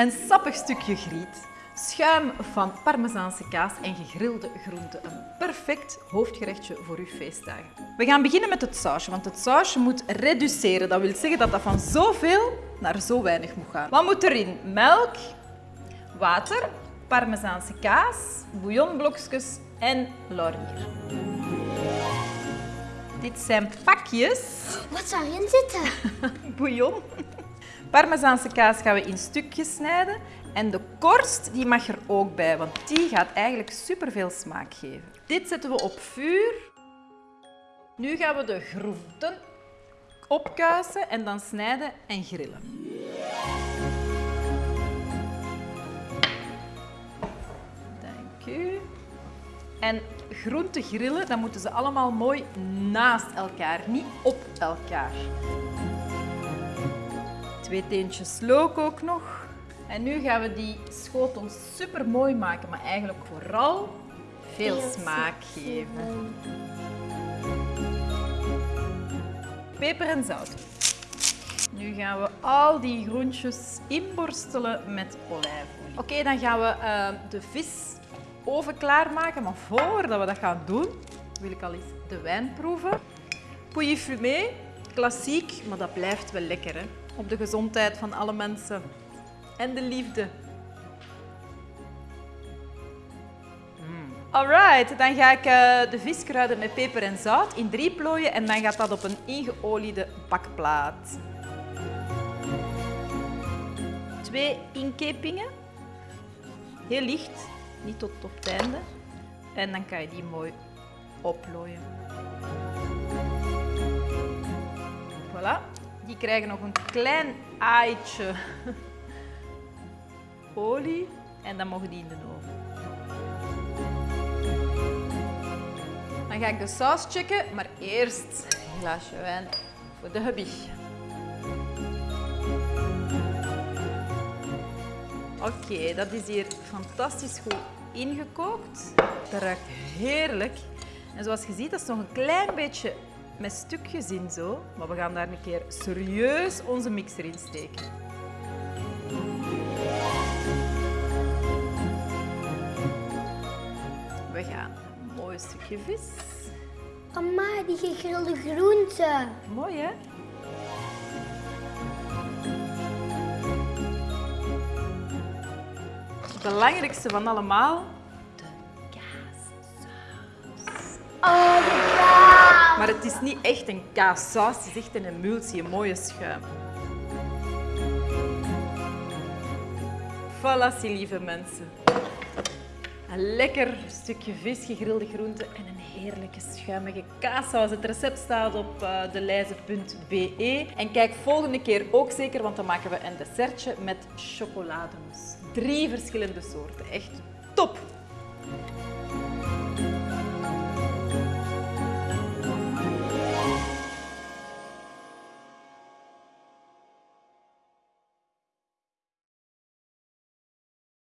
Een sappig stukje griet, schuim van parmezaanse kaas en gegrilde groenten. Een perfect hoofdgerechtje voor uw feestdagen. We gaan beginnen met het sausje, want het sausje moet reduceren. Dat wil zeggen dat dat van zoveel naar zo weinig moet gaan. Wat moet erin? Melk, water, parmezaanse kaas, bouillonblokjes en laurier. Dit zijn pakjes Wat zou erin zitten? bouillon. Parmezaanse kaas gaan we in stukjes snijden. En de korst die mag er ook bij, want die gaat eigenlijk superveel smaak geven. Dit zetten we op vuur. Nu gaan we de groenten opkuisen en dan snijden en grillen. Dank u. En groenten grillen, dan moeten ze allemaal mooi naast elkaar, niet op elkaar. Twee teentjes look ook nog. En nu gaan we die schotels super mooi maken, maar eigenlijk vooral veel smaak geven. Peper en zout. Nu gaan we al die groentjes inborstelen met olijfolie. Oké, dan gaan we eh, de vis oven klaarmaken. Maar voordat we dat gaan doen, wil ik al eens de wijn proeven. Pouilly fumé, klassiek, maar dat blijft wel lekker. Hè? Op de gezondheid van alle mensen. En de liefde. Mm. Alright, dan ga ik eh, de vis kruiden met peper en zout in drie plooien en dan gaat dat op een ingeoliede bakplaat. Twee inkepingen. Heel licht, niet tot op het einde. En dan kan je die mooi oplooien. Die krijgen nog een klein aaitje olie en dan mogen die in de oven. Dan ga ik de saus checken, maar eerst een glaasje wijn voor de hubby. Oké, dat is hier fantastisch goed ingekookt. Dat ruikt heerlijk. En zoals je ziet, dat is nog een klein beetje met stukjes in zo. Maar we gaan daar een keer serieus onze mixer in steken. We gaan een mooi stukje vis. Mama, die gegrilde groenten. Mooi hè? Het belangrijkste van allemaal, de kaassaus. Oh. Maar het is niet echt een kaassaus, het is echt een emulsie, een mooie schuim. Voilà, lieve mensen. Een lekker stukje vis, gegrilde groenten en een heerlijke schuimige kaassaus. Het recept staat op uh, deleize.be. En kijk volgende keer ook zeker, want dan maken we een dessertje met chocolademousse. Drie verschillende soorten. Echt top!